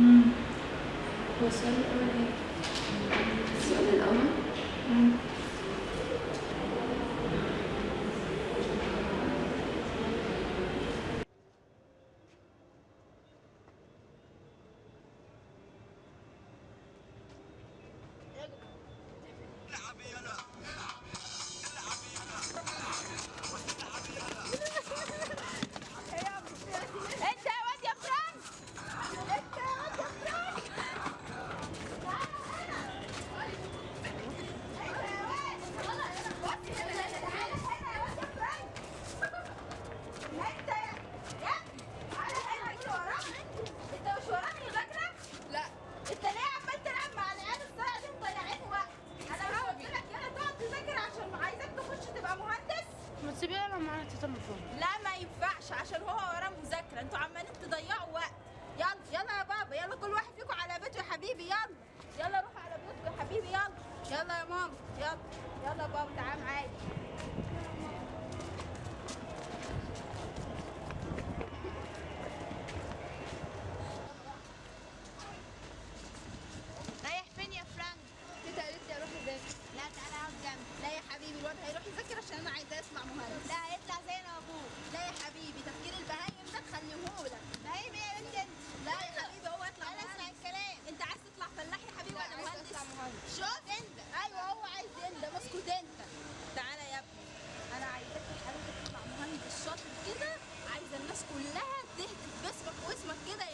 Mm. Was it already? مذاكره أنتوا عمالين تضيعوا وقت. يلا يلا يا بابا يلا كل واحد فيكم على بيته يا حبيبي يلا. يلا روح على بيتكم يا حبيبي يلا. يلا يا ماما يلا. يلا يا بابا تعال معايا رايح فين يا فرانك؟ تيتا قالت لي أروح اذاكر لا تعالى اقعد جنبي لا يا حبيبي الواد هيروح يذاكر عشان أنا عايزاه يطلع مهندس لا هيطلع زي أنا وابوه لا يا حبيبي تفكير البهايم ده تخليهولك بهايم إيه يا بنت انت لا يا حبيبي هو يطلع أنا اسمع الكلام انت عايز تطلع فلاح يا حبيبي لا، ولا عايز مهندس أطلع مهندس. شوف انت أيوه هو عايز انت اسكت انت تعالى يا ابني أنا عايزاك يا حبيبي تطلع مهندس شاطر كده عايزه الناس كلها تهتف باسمك واسمك كده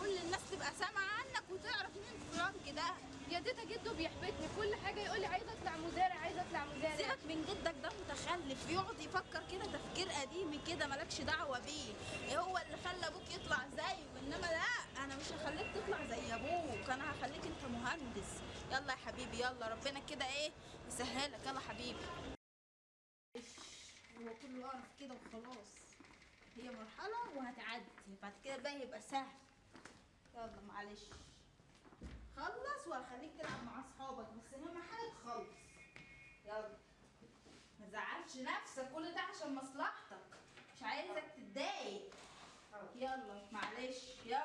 كل الناس تبقى سامعة عنك وتعرف مين فرانك ده. يا تيتا جده بيحبطني. كل حاجة يقول لي عايزة أطلع مزارع عايزة أطلع مزارع. سيبك من جدك ده متخلف. يقعد يفكر كده تفكير قديم كده مالكش دعوة بيه. هو اللي خلى أبوك يطلع زيه إنما لا أنا مش هخليك تطلع زي أبوك. أنا هخليك أنت مهندس. يلا يا حبيبي يلا. ربنا كده إيه يسهلك. يلا حبيبي. هو كله قرف كده وخلاص. هي مرحلة وهتعدي. بعد كده بقى يبقى سهل. يلا معلش. خلص وهخليك تلعب مع أصحابك؟ بس اهم حاجة تخلص يلا. ما تزعلش نفسك كل ده عشان مصلحتك. مش عايزك تتضايق. يلا معلش. يلا.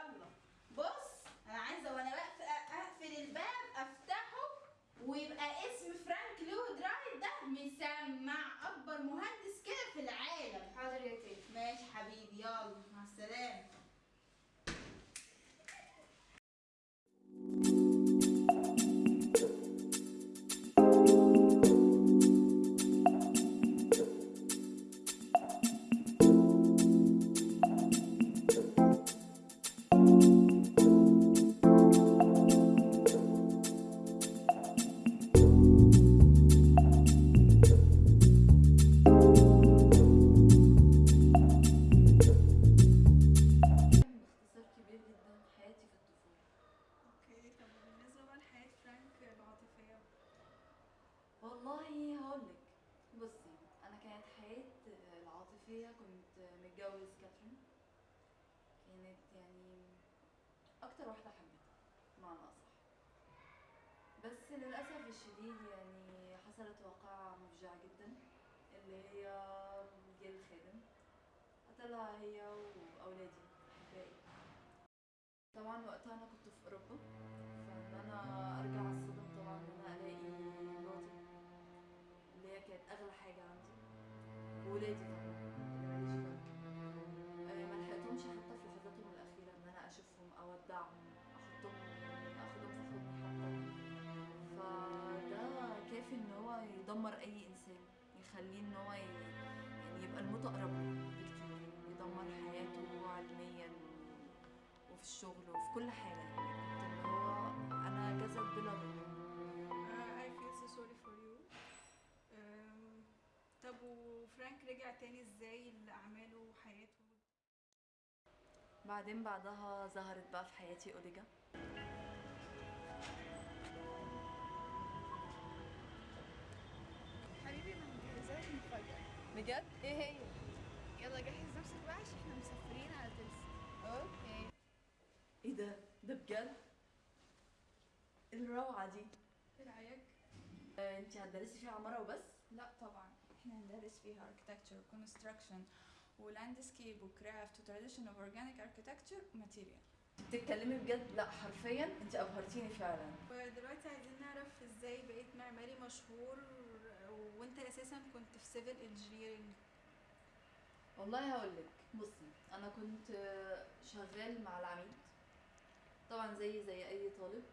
والله هقولك بصي أنا كانت حياتي العاطفية كنت متجوز كاترين. كانت يعني أكتر واحدة حبيتها بمعنى أصح. بس للأسف الشديد يعني حصلت واقعة مفجعة جدا اللي هي جه الخادم قتلها هي وأولادي أحبائي. طبعا وقتها أنا كنت في أوروبا فإن أنا أرجع كانت أغلى حاجة عندي. وولادي طبعا اللي ماليش فيهم. آه، ما لحقتهمش حتى في لحظاتهم الأخيرة إن أنا أشوفهم أودعهم أحطهم يعني أخدهم في حضني حتى. فده كافي إن هو يدمر أي إنسان يخليه إن هو يعني يبقى الموت أقرب له بكتير. يدمر حياته علميا وفي الشغل وفي كل حاجة. يعني اللي هو أنا جسد بلا روح وفرانك رجع تاني إزاي لأعماله وحياته؟ بعدين بعدها ظهرت بقى في حياتي اوليجا حبيبي أنا مجهزه لك مفاجأة. بجد؟ إيه هي؟ يلا جهز نفسك بقى عشان إحنا مسافرين على تلسا okay. إيه ده؟ ده بجد؟ الروعة دي. إيه؟ آه، انت هتدرسي فيها عمارة وبس؟ لا طبعا. إحنا هندرس فيها architecture construction ولاندسكيب وكرافت وتراديشن اوف اورجانيك architecture وماتيريال بتتكلمي بجد؟ لا حرفيا انت أبهرتيني فعلا. ودلوقتي عايزين نعرف إزاي بقيت معماري مشهور وإنت أساسا كنت في civil engineering والله هقول لك بصي أنا كنت شغال مع العميد طبعا زي زي أي طالب.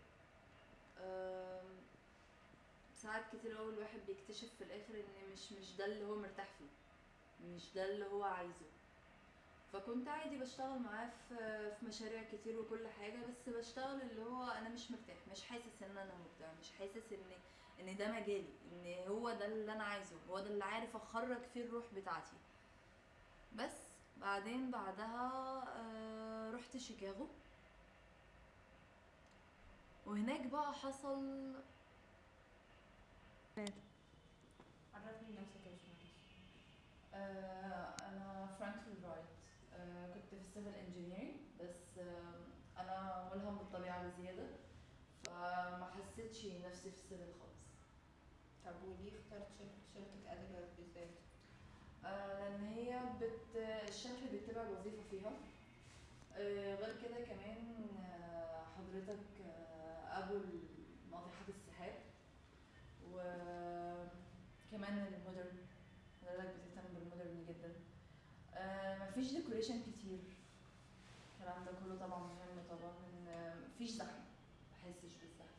ساعات كتير قوي الواحد بيكتشف في الآخر إن مش مش ده اللي هو مرتاح فيه. مش ده اللي هو عايزه. فكنت عادي بشتغل معاه في مشاريع كتير وكل حاجة بس بشتغل اللي هو أنا مش مرتاح مش حاسس إن أنا مبدع مش حاسس إن إن ده مجالي إن هو ده اللي أنا عايزه هو ده اللي عارف أخرج فيه الروح بتاعتي. بس بعدين بعدها آه، رحت شيكاغو. وهناك بقى حصل عرفني نفسك يا باشمهندس أنا فرانكلين رايت آه، كنت في ال civil engineering بس أنا ملهم بالطبيعه بزياده فما حسيتش نفسي في ال civil خالص طب وليه اخترت شركة ادلر بالذات؟ آه، لأن هي بت... الشكل بيتبع الوظيفه فيها. آه، غير كده كمان حضرتك ابو وكمان ال modern. حضرتك بتهتم بال modern جدا. آه، مفيش decoration كتير. الكلام ده كله طبعا مهم طبعا. مفيش زحمة. محسش بالزحمة.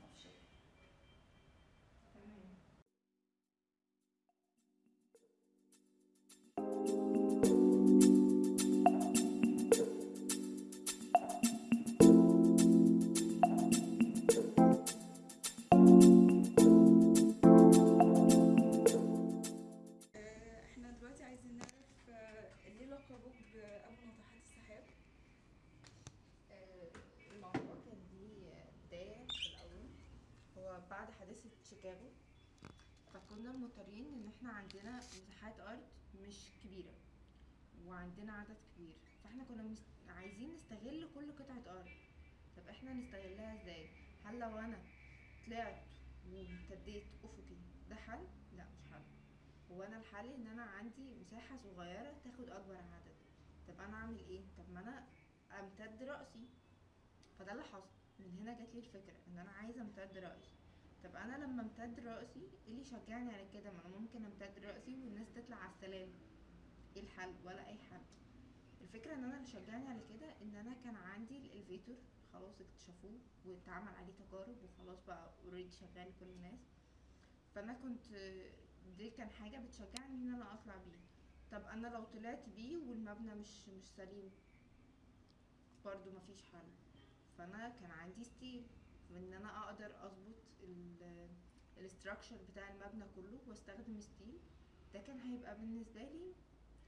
مضطرين إن إحنا عندنا مساحات أرض مش كبيرة وعندنا عدد كبير فإحنا كنا عايزين نستغل كل قطعة أرض طب إحنا نستغلها إزاي؟ هل لو أنا طلعت وامتديت أفقي ده حل؟ لا مش حل هو أنا الحل إن أنا عندي مساحة صغيرة تاخد أكبر عدد طب أنا أعمل إيه؟ طب ما أنا أمتد رأسي فده اللي حصل من هنا جات لي الفكرة إن أنا عايزة أمتد رأسي طب أنا لما امتد رأسي إيه اللي يشجعني على كده؟ ما أنا ممكن امتد رأسي والناس تطلع على السلالم إيه الحل؟ ولا أي حل الفكرة إن أنا اللي شجعني على كده إن أنا كان عندي ال elevator خلاص اكتشفوه واتعمل عليه تجارب وخلاص بقى already شغال لكل الناس. فأنا كنت دي كان حاجة بتشجعني إن أنا أطلع بيه. طب أنا لو طلعت بيه والمبنى مش مش سليم برضو مفيش حل. فأنا كان عندي steel إن أنا أقدر أظبط ال structure بتاع المبنى كله وأستخدم steel ده كان هيبقى بالنسبة لي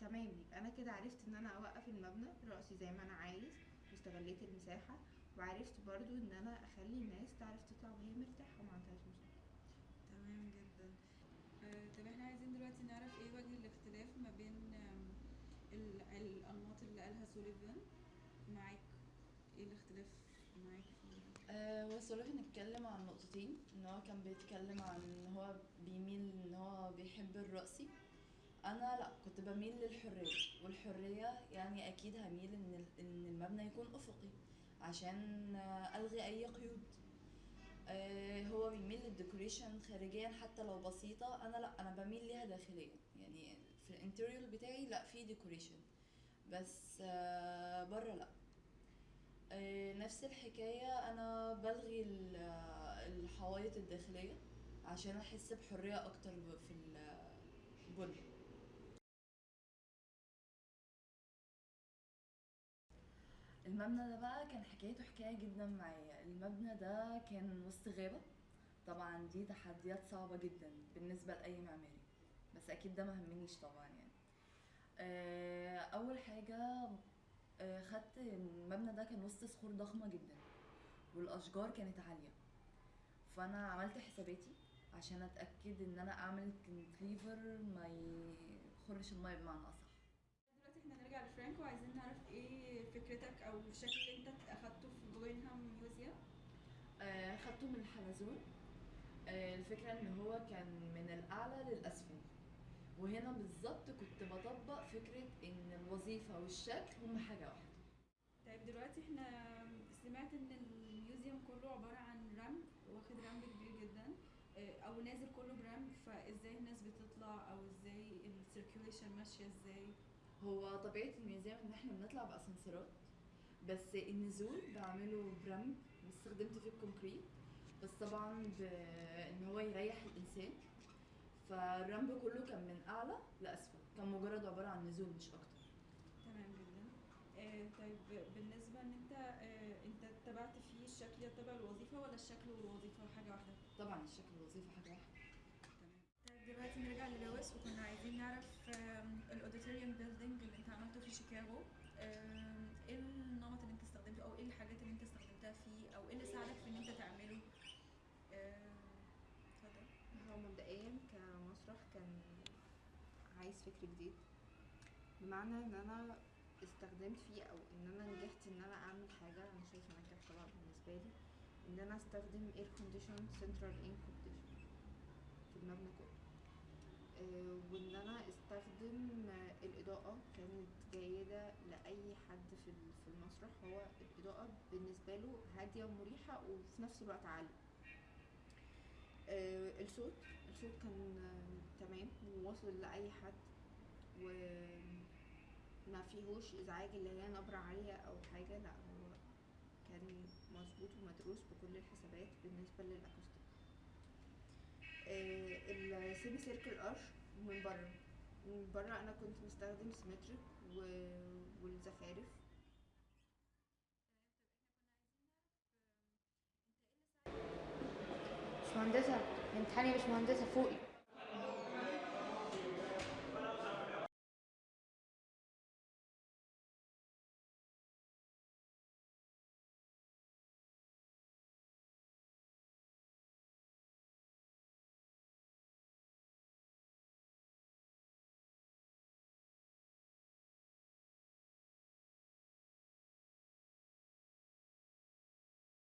تمام. يبقى أنا كده عرفت إن أنا أوقف المبنى راسي زي ما أنا عايز واستغليت المساحة وعرفت برضو إن أنا أخلي الناس تعرف تطلع وهي مرتاحة وما عندهاش مشكلة. تمام جدا. آه، طب إحنا عايزين دلوقتي نعرف إيه وجه الاختلاف ما بين آم، ال- الأنماط اللي قالها سوليفان معاك؟ إيه الاختلاف معاك؟ آه، هو سوليفان اتكلم عن نقطتين إن هو كان بيتكلم عن إن هو بيميل إن هو بيحب الرأسي أنا لأ كنت بميل للحرية والحرية يعني أكيد هميل إن إن المبنى يكون أفقي عشان ألغي أي قيود. آه، هو بيميل لل decoration خارجيا حتى لو بسيطة. أنا لأ أنا بميل ليها داخليا. يعني في ال interior بتاعي لأ في decoration. بس آه، بره لأ. نفس الحكاية. أنا بلغي ال- آه، الحوايط الداخلية عشان أحس بحرية أكتر في البنى المبنى ده بقى كان حكايته حكاية جدا معايا. المبنى ده كان وسط غابة. طبعا دي تحديات صعبة جدا بالنسبة لأي معماري بس أكيد ده مهمنيش طبعا يعني. آه، أول حاجة آه، خدت المبنى ده كان وسط صخور ضخمة جدا والأشجار كانت عالية. فأنا عملت حساباتي عشان أتأكد إن أنا أعمل كنتليفر ما يخرش المية بمعنى أصح. دلوقتي إحنا نرجع لفرانك وعايزين نعرف إيه فكرتك أو الشكل اللي أنت أخدته في جوينهام ميوزيوم آه، خدته من الحلزون. آه، الفكرة إن هو كان من الأعلى للأسفل. وهنا بالظبط كنت بطبق فكرة إن الوظيفة والشكل هما حاجة واحدة. طيب دلوقتي إحنا سمعت إن ال museum كله عبارة عن ramp واخد ramp كبير جدا آه، أو نازل كله ب ramp فإزاي الناس بتطلع؟ أو إزاي ال circulation ماشية إزاي؟ هو طبيعة ال museum إن إحنا بنطلع بأسانسيرات بس النزول بعمله ب ramp واستخدمت فيه ال concrete بس طبعا بان هو يريح الإنسان. فال ramp كله كان من أعلى لأسفل. كان مجرد عبارة عن نزول مش أكتر. تمام جدا. آه طيب بالنسبة إن أنت آه أنت اتبعت فيه الشكل يتبع الوظيفة ولا الشكل والوظيفة حاجة واحدة؟ طبعا الشكل الوظيفي حاجة واحدة. طيب دلوقتي نرجع للويس وكنا عايزين نعرف ال Auditorium Building اللي أنت عملته في شيكاغو. إيه النمط اللي أنت استخدمته أو إيه الحاجات اللي أنت استخدمتها فيه أو إيه اللي ساعدك في إن أنت تعمله؟ اتفضل. هو مبدئيا كمسرح كان عايز فكر جديد بمعنى إن أنا استخدمت فيه أو إن أنا نجحت إن أنا أعمل حاجة أنا شايفة نجاح طبعا بالنسبة لي إن أنا أستخدم air condition central air condition في المبنى كله. آه، وإن أنا أستخدم الإضاءة كانت جيدة لأي حد في ال- في المسرح هو الإضاءة بالنسبة له هادية ومريحة وفي نفس الوقت عالية. الصوت. الصوت كان آه، تمام وواصل لأي حد وما فيهوش إزعاج اللي هي نبرة عالية أو حاجة لأ هو كان مظبوط ومدروس بكل الحسابات بالنسبة للأكوستيك. آه، السيمي سيركل أرش من بره. من بره أنا كنت مستخدم سيمتريك والزخارف. مش مهندسة امتحاني مش مهندسة فوقي.